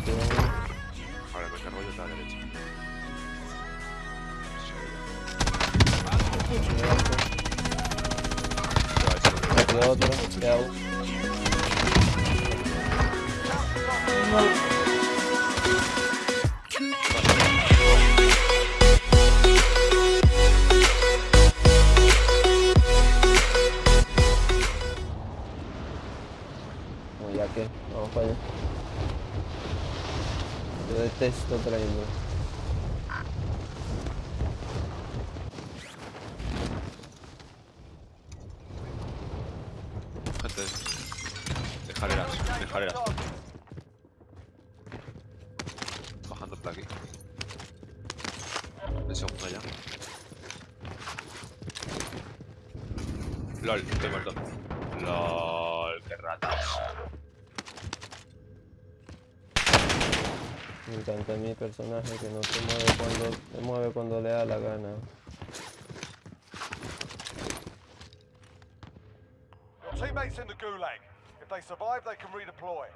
Rápido. Ahora me cargo yo a la derecha. Rápido, otro. Queda uno. Yo detesto trayendo. Gente de escaleras, de escaleras. Bajando por aquí. El segundo ya. LOL, estoy muerto. LOL, qué ratas. Me encanta mi personaje que no se mueve cuando se mueve cuando le da la gana. Your teammates in the gulag. If they survive, they can redeploy.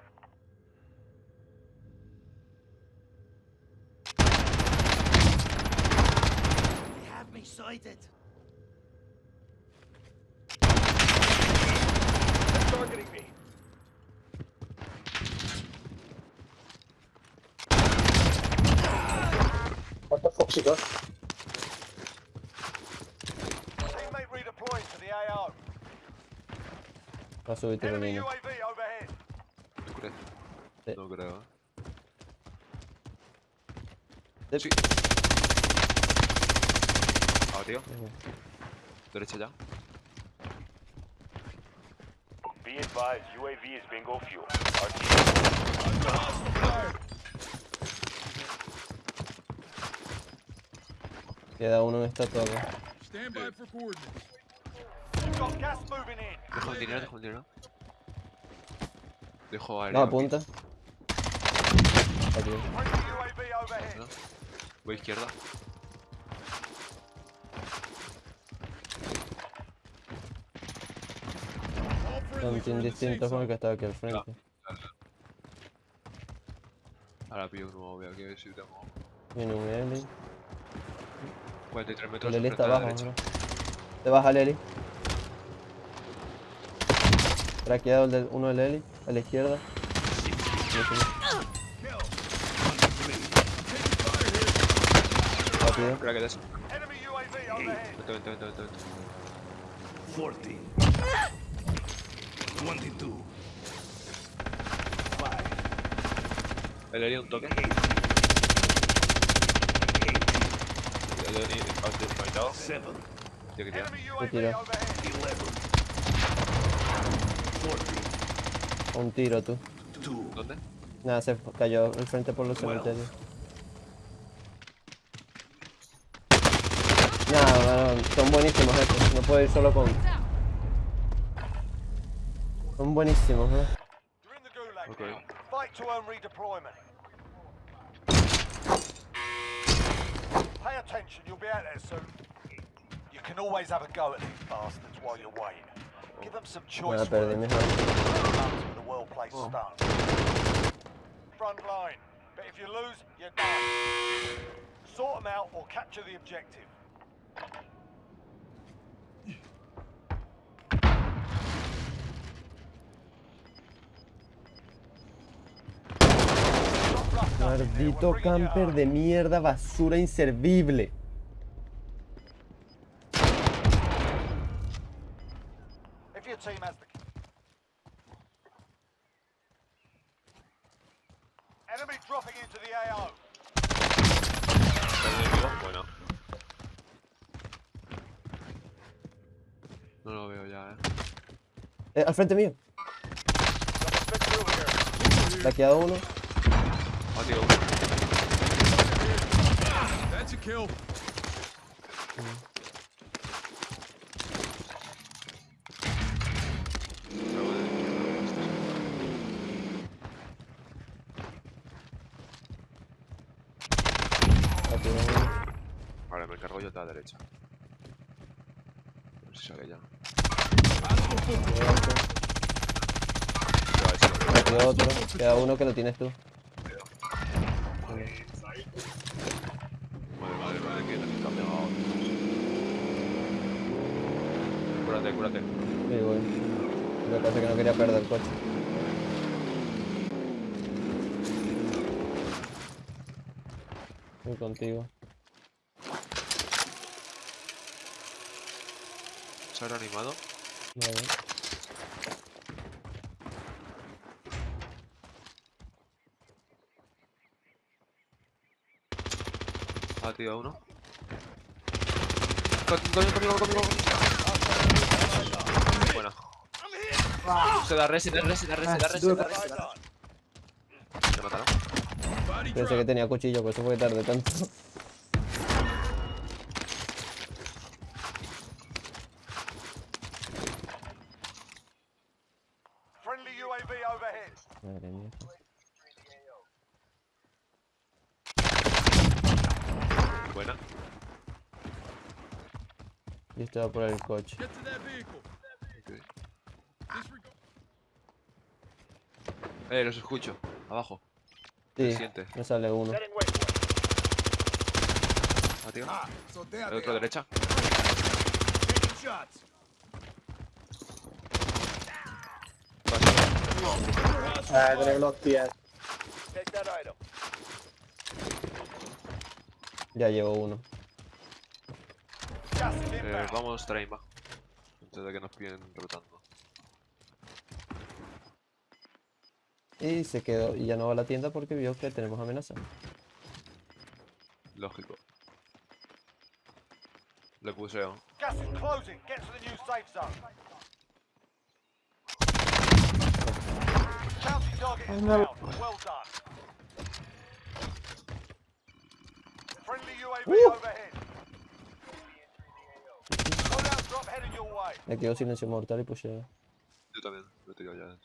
They have me sighted. They're targeting me. What the fuck's he got? Teammate redeploying to the AO. Va a subir tiro Enemy niño. UAV overhead. ¿Tú crees? Sí. No creo, eh. Sí. Sí. Ah, tío. Derecha ya. Be advised, UAV is bingo fuel. Queda uno en esta torre. Dejo el dinero, dejo el dinero. Dejo No, aéreo. aquí. apunta. Aquí. ¿no? Voy izquierda. All Son team distintos con el que estaba aquí al frente. Ahora pillo un nuevo, voy aquí a ver si tengo. Viene un Eli. 43 metros. El Eli enfrente está abajo. Te baja el Eli. Traqueado el uno del Eli. A la izquierda. Rápido. Vente, vente, vente, vente. vente. 14. 22. 5. El Eli un toque. El desconectado. 7. Tío, que tira. Enemy Te tiro. UAV overhead. 11. 14. Un tiro tú. 2. ¿Dónde? Nada, se cayó al frente por los cementerios. Nada, son buenísimos estos. No puedo ir solo con. Son buenísimos, gulag Okay. Pay attention, you'll be out there soon. You can always have a go at these bastards while you're waiting. Give them some choice words. mis armas. Comes with a well-placed Oh. start. Front line. But if you lose, you're done. Sort them out or capture the objective. Maldito camper de mierda, basura inservible. Bueno. No lo veo ya, eh. Eh, al frente mío. Here. Traqueado uno. Ah, tío. That's a kill. Vale, me encargo yo de la derecha. A ver si sale ya. Traqueado otro. Queda uno que lo tienes tú. No. Madre, madre, madre, que nos han pegado. Cúrate, cúrate. Sí, voy. Lo que pasa es que no quería perder el coche. Voy contigo. ¿Se habrá animado? Vale. Tío, a uno. Co- Conmigo, conmigo, conmigo. Buena. Se da res, se da res, se da res, se da res, se mataron. Pensé que tenía cuchillo, por eso fue que tardé tanto. Friendly UAV overhead. Madre mía. Buena. Yo estaba por el coche. Get to that vehicle. Ok. Disregard. Eh, los escucho. Abajo. Sí, Siente. me sale uno. Ah, tío. So there El otro derecha. Eh, tener los pies. Ya llevo uno. Eh, vamos, Traima. Antes de que nos pillen rotando. Y se quedó. Y ya no va a la tienda porque vio que tenemos amenaza. Lógico. Le puseo. Gas is closing. Get to the new safe zone. Bounty target is down. Well done. Friendly UAV overhead. Loadout drop headed your way. Le quedó silencio mortal y pusheo. Yo también. Lo he tirado ya.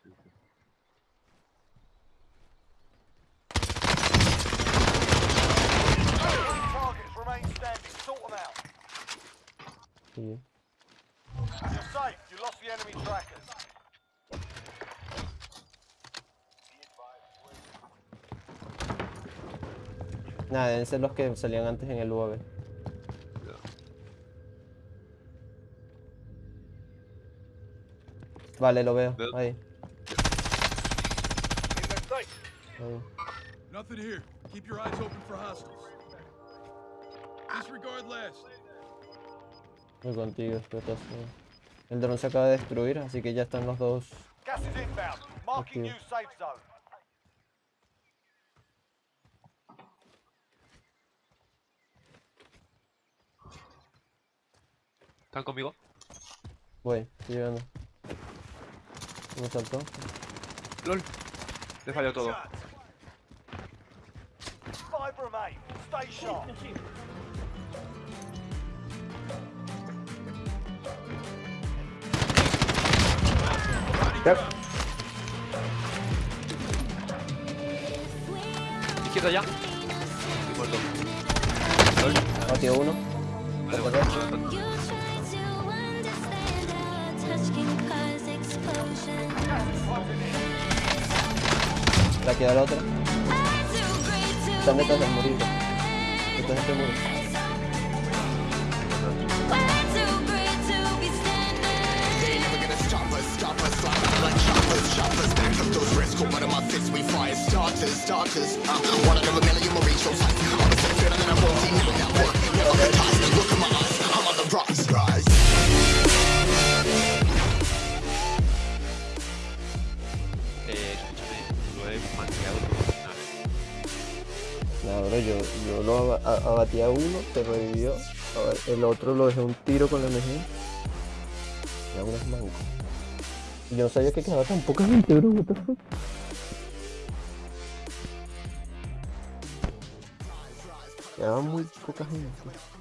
Nada, deben ser los que salían antes en el UAV. Vale, lo veo. Ahí. Ahí. Nothing here. Keep your eyes open for hostiles. Disregard last. Voy contigo, explotación. El dron se acaba de destruir, así que ya están los dos. Gas is inbound. Marking new safe zone. ¿Están conmigo? Voy, estoy llegando. Me saltó. LOL. Le falló todo. Sharp. Izquierda ya. Estoy muerto. Batió uno. Vale, La queda la otra. I do great to Están detrás del murito. Detrás de este muro. I do great to be standing. Eh, yo, lo abatí a uno, se revivió. A ver, el otro lo dejé un tiro con la MG. Y aún es manco. Yo no sabía que quedaba tan poca gente, bro. What the fuck? Quedaba muy poca gente.